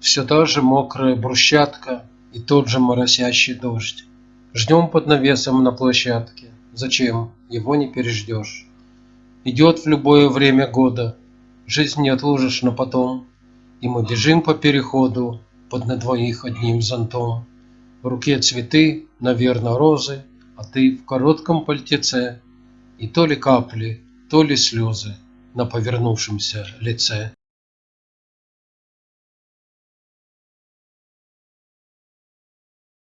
Все та же мокрая брусчатка и тот же моросящий дождь. Ждем под навесом на площадке. Зачем? Его не переждешь. Идет в любое время года. Жизнь не отложишь на потом. И мы бежим по переходу под на двоих одним зонтом. В руке цветы, наверное, розы, а ты в коротком пальтеце. И то ли капли, то ли слезы на повернувшемся лице.